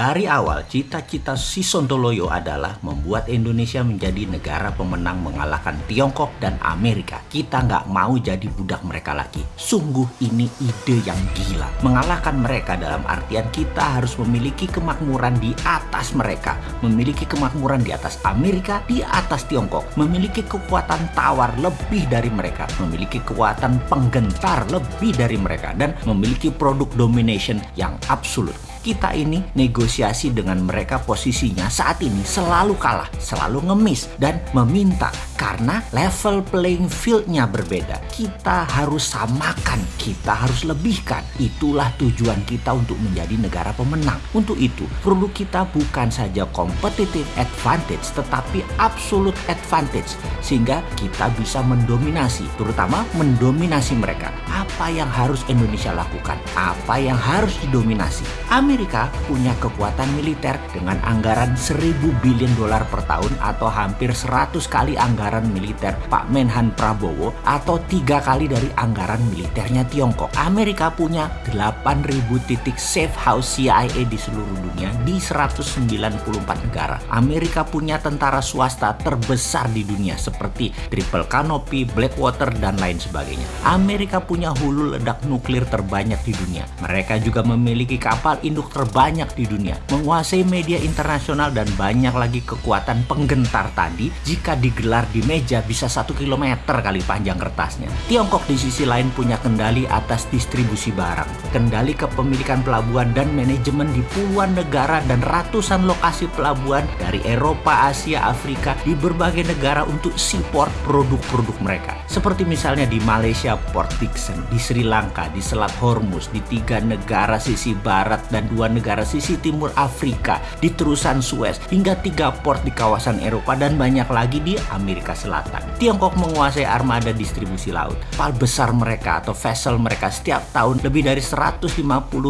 Dari awal, cita-cita si Sontoloyo adalah membuat Indonesia menjadi negara pemenang mengalahkan Tiongkok dan Amerika. Kita nggak mau jadi budak mereka lagi. Sungguh ini ide yang gila. Mengalahkan mereka dalam artian kita harus memiliki kemakmuran di atas mereka. Memiliki kemakmuran di atas Amerika, di atas Tiongkok. Memiliki kekuatan tawar lebih dari mereka. Memiliki kekuatan penggentar lebih dari mereka. Dan memiliki produk domination yang absolut kita ini negosiasi dengan mereka posisinya saat ini selalu kalah, selalu ngemis dan meminta karena level playing fieldnya berbeda. Kita harus samakan, kita harus lebihkan. Itulah tujuan kita untuk menjadi negara pemenang. Untuk itu, perlu kita bukan saja competitive advantage tetapi absolute advantage sehingga kita bisa mendominasi, terutama mendominasi mereka. Apa yang harus Indonesia lakukan? Apa yang harus didominasi? Amerika punya kekuatan militer dengan anggaran 1000 billion dolar per tahun atau hampir 100 kali anggaran militer Pak Menhan Prabowo atau tiga kali dari anggaran militernya Tiongkok. Amerika punya 8000 titik safe house CIA di seluruh dunia di 194 negara. Amerika punya tentara swasta terbesar di dunia seperti Triple Canopy, Blackwater, dan lain sebagainya. Amerika punya hulu ledak nuklir terbanyak di dunia. Mereka juga memiliki kapal induk penduduk terbanyak di dunia, menguasai media internasional dan banyak lagi kekuatan penggentar tadi jika digelar di meja bisa satu kilometer kali panjang kertasnya. Tiongkok di sisi lain punya kendali atas distribusi barang, kendali kepemilikan pelabuhan dan manajemen di puluhan negara dan ratusan lokasi pelabuhan dari Eropa, Asia, Afrika di berbagai negara untuk support produk-produk mereka. Seperti misalnya di Malaysia Port Dickson, di Sri Lanka, di Selat Hormuz, di tiga negara sisi barat dan dua negara sisi timur Afrika di terusan Suez hingga tiga port di kawasan Eropa dan banyak lagi di Amerika Selatan. Tiongkok menguasai armada distribusi laut. Kapal besar mereka atau vessel mereka setiap tahun lebih dari 150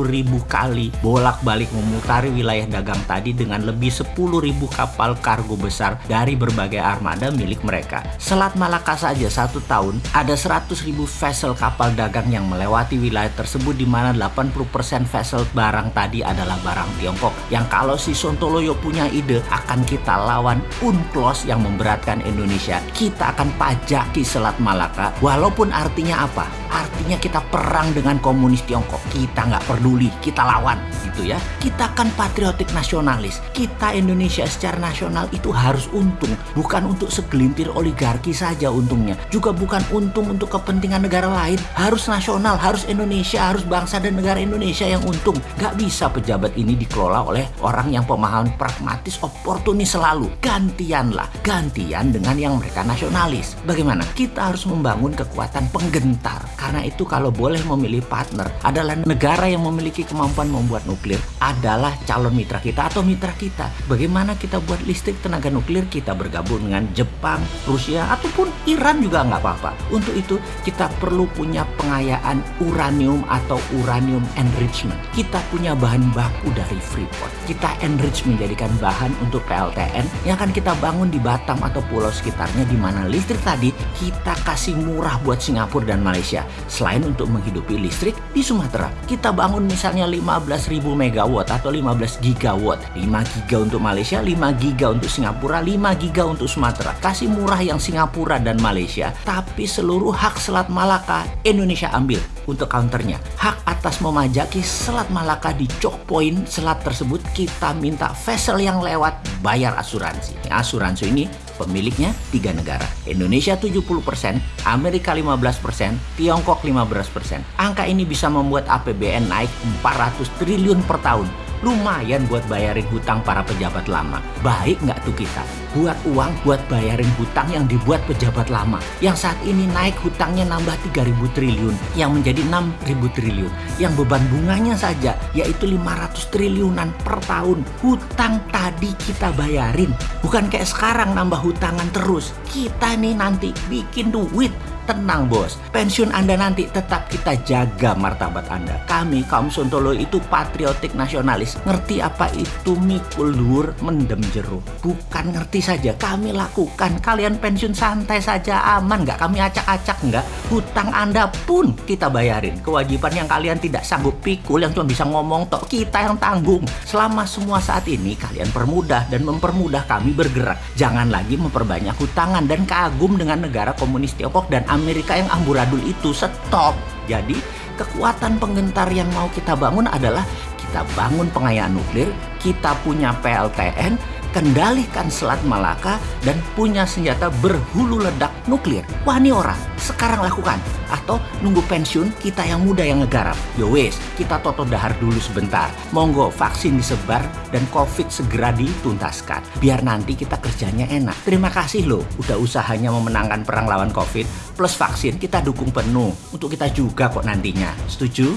ribu kali bolak-balik memutari wilayah dagang tadi dengan lebih 10 ribu kapal kargo besar dari berbagai armada milik mereka. Selat Malaka saja satu tahun ada 100 ribu vessel kapal dagang yang melewati wilayah tersebut di mana 80% vessel barang tadi tadi adalah barang Tiongkok yang kalau si Sontoloyo punya ide akan kita lawan UNCLOS yang memberatkan Indonesia. Kita akan pajaki Selat Malaka. Walaupun artinya apa? artinya kita perang dengan komunis Tiongkok. Kita nggak peduli kita lawan gitu ya. Kita kan patriotik nasionalis. Kita Indonesia secara nasional itu harus untung. Bukan untuk segelintir oligarki saja untungnya. Juga bukan untung untuk kepentingan negara lain. Harus nasional harus Indonesia harus bangsa dan negara Indonesia yang untung. Nggak bisa bisa pejabat ini dikelola oleh orang yang pemahaman pragmatis oportunis selalu. Gantianlah, gantian dengan yang mereka nasionalis. Bagaimana? Kita harus membangun kekuatan penggentar. Karena itu kalau boleh memilih partner adalah negara yang memiliki kemampuan membuat nuklir adalah calon mitra kita atau mitra kita. Bagaimana kita buat listrik tenaga nuklir kita bergabung dengan Jepang, Rusia ataupun Iran juga nggak apa-apa. Untuk itu kita perlu punya pengayaan uranium atau uranium enrichment. Kita punya bahan bahan baku dari Freeport. Kita enrich menjadikan bahan untuk PLTN yang akan kita bangun di Batam atau pulau sekitarnya di mana listrik tadi kita kasih murah buat Singapura dan Malaysia. Selain untuk menghidupi listrik di Sumatera, kita bangun misalnya 15.000 megawatt atau 15 gigawatt. 5 giga untuk Malaysia, 5 giga untuk Singapura, 5 giga untuk Sumatera. Kasih murah yang Singapura dan Malaysia, tapi seluruh hak Selat Malaka Indonesia ambil untuk counternya. Hak atas memajaki Selat Malaka di choke point selat tersebut kita minta vessel yang lewat bayar asuransi. Asuransi ini pemiliknya tiga negara. Indonesia 70%, Amerika 15%, Tiongkok 15%. Angka ini bisa membuat APBN naik 400 triliun per tahun lumayan buat bayarin hutang para pejabat lama. Baik nggak tuh kita? Buat uang buat bayarin hutang yang dibuat pejabat lama. Yang saat ini naik hutangnya nambah 3.000 triliun. Yang menjadi 6.000 triliun. Yang beban bunganya saja yaitu 500 triliunan per tahun. Hutang tadi kita bayarin. Bukan kayak sekarang nambah hutangan terus. Kita nih nanti bikin duit tenang bos. Pensiun Anda nanti tetap kita jaga martabat Anda. Kami kaum Sontolo itu patriotik nasionalis. Ngerti apa itu mikul dur mendem jeruk. Bukan ngerti saja, kami lakukan. Kalian pensiun santai saja, aman nggak? Kami acak-acak nggak? Hutang Anda pun kita bayarin. Kewajiban yang kalian tidak sanggup pikul, yang cuma bisa ngomong tok, kita yang tanggung. Selama semua saat ini, kalian permudah dan mempermudah kami bergerak. Jangan lagi memperbanyak hutangan dan kagum dengan negara komunis Tiongkok dan Amerika yang amburadul itu. Stop. Jadi, kekuatan penggentar yang mau kita bangun adalah kita bangun pengayaan nuklir, kita punya PLTN, kendalikan Selat Malaka, dan punya senjata berhulu ledak nuklir. Wah ini orang, sekarang lakukan. Atau nunggu pensiun, kita yang muda yang ngegarap. Yo wes, kita toto dahar dulu sebentar. Monggo vaksin disebar dan COVID segera dituntaskan. Biar nanti kita kerjanya enak. Terima kasih loh, udah usahanya memenangkan perang lawan COVID. Plus vaksin kita dukung penuh. Untuk kita juga kok nantinya. Setuju?